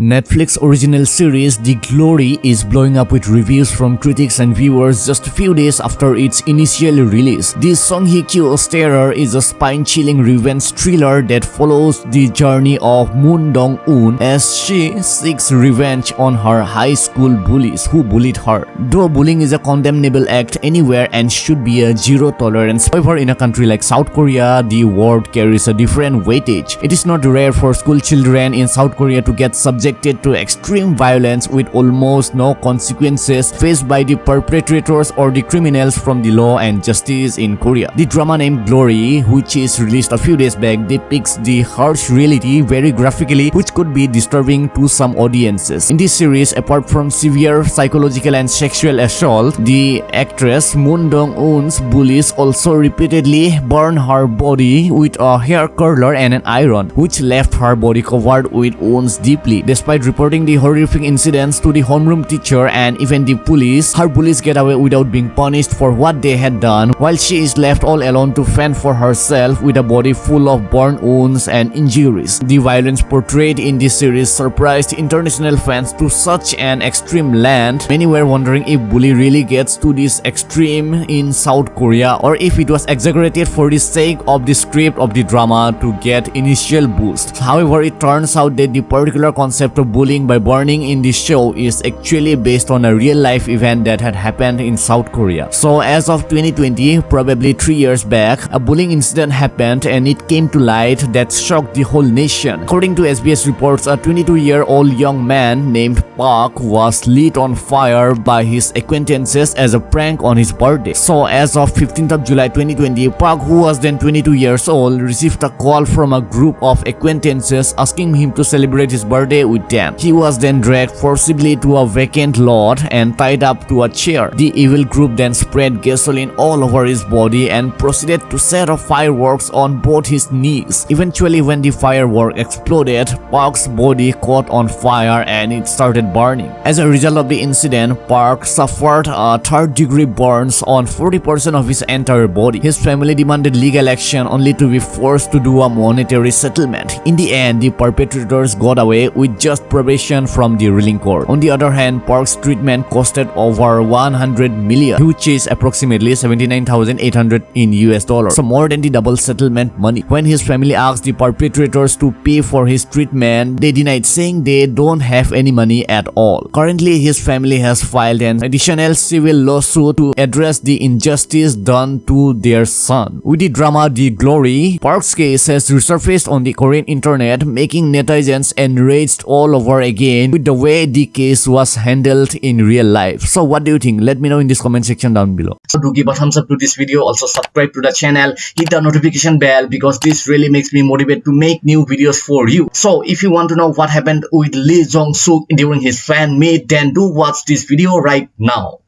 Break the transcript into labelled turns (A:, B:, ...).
A: Netflix original series The Glory is blowing up with reviews from critics and viewers just a few days after its initial release. The Song Hye Kyo's Terror is a spine-chilling revenge thriller that follows the journey of Moon Dong-eun as she seeks revenge on her high school bullies who bullied her. Though bullying is a condemnable act anywhere and should be a zero tolerance, however in a country like South Korea, the word carries a different weightage. It is not rare for school children in South Korea to get subjected subjected to extreme violence with almost no consequences faced by the perpetrators or the criminals from the law and justice in Korea. The drama named Glory, which is released a few days back, depicts the harsh reality very graphically which could be disturbing to some audiences. In this series, apart from severe psychological and sexual assault, the actress Moon Dong-eun's bullies also repeatedly burn her body with a hair curler and an iron, which left her body covered with wounds deeply. Despite reporting the horrific incidents to the homeroom teacher and even the police, her bullies get away without being punished for what they had done, while she is left all alone to fend for herself with a body full of burn wounds and injuries. The violence portrayed in this series surprised international fans to such an extreme land. Many were wondering if bully really gets to this extreme in South Korea or if it was exaggerated for the sake of the script of the drama to get initial boost. However, it turns out that the particular concept concept of bullying by burning in this show is actually based on a real life event that had happened in South Korea. So as of 2020, probably 3 years back, a bullying incident happened and it came to light that shocked the whole nation. According to SBS reports, a 22-year-old young man named Park was lit on fire by his acquaintances as a prank on his birthday. So as of 15th of July 2020, Park who was then 22 years old received a call from a group of acquaintances asking him to celebrate his birthday with them. He was then dragged forcibly to a vacant lot and tied up to a chair. The evil group then spread gasoline all over his body and proceeded to set off fireworks on both his knees. Eventually, when the firework exploded, Park's body caught on fire and it started burning. As a result of the incident, Park suffered a third-degree burns on 40% of his entire body. His family demanded legal action only to be forced to do a monetary settlement. In the end, the perpetrators got away with just probation from the ruling court. On the other hand, Park's treatment costed over 100 million, which is approximately 79,800 in US dollars, so more than the double settlement money. When his family asked the perpetrators to pay for his treatment, they denied saying they don't have any money at all. Currently, his family has filed an additional civil lawsuit to address the injustice done to their son. With the drama The Glory, Park's case has resurfaced on the Korean internet, making netizens enraged all over again with the way the case was handled in real life. So what do you think? Let me know in this comment section down below.
B: So do give a thumbs up to this video. Also subscribe to the channel. Hit the notification bell because this really makes me motivated to make new videos for you. So if you want to know what happened with Lee Jong Suk during his fan meet then do watch this video right now.